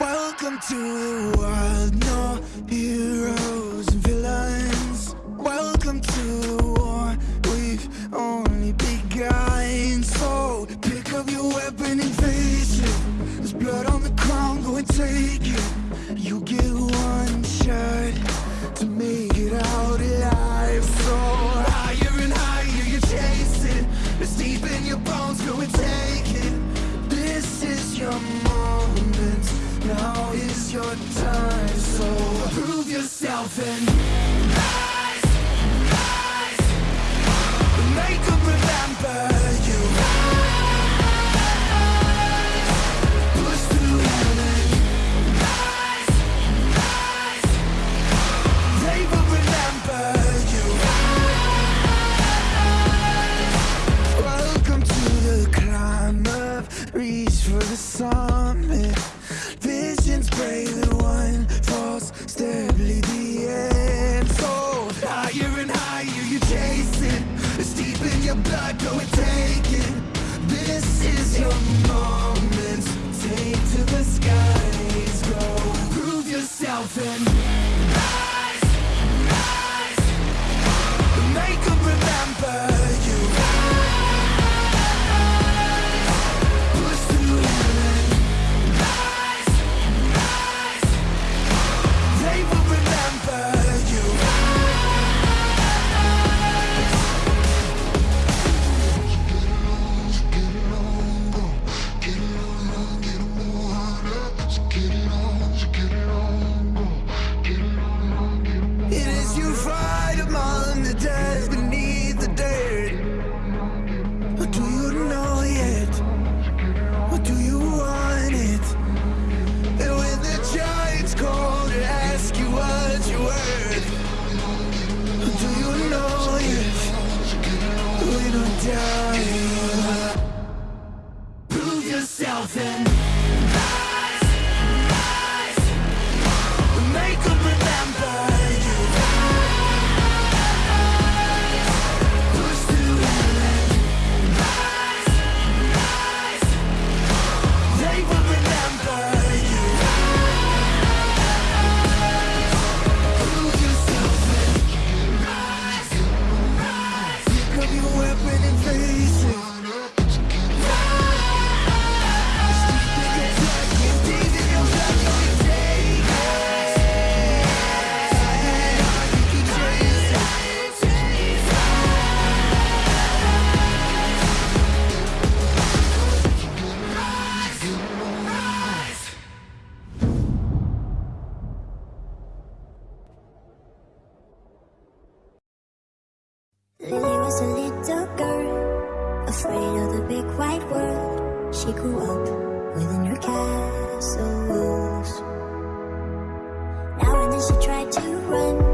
Welcome to the world, no heroes and villains. Welcome to the war, we've only begun. So pick up your weapon and face it. There's blood on the ground, go and take it. You get one shot to make it out your time. So prove yourself and rise, rise. Make them remember you. Push through heaven. Rise, rise. They will remember you. Welcome to the climb up, reach for the summit. Brave and one false step lead the end. So higher and higher you chase it. It's deep in your blood, go and take it. This is your moment. Take to the skies, go prove yourself and yourself and Lily was a little girl, afraid of the big white world. She grew up within her castle walls. Now and then she tried to run,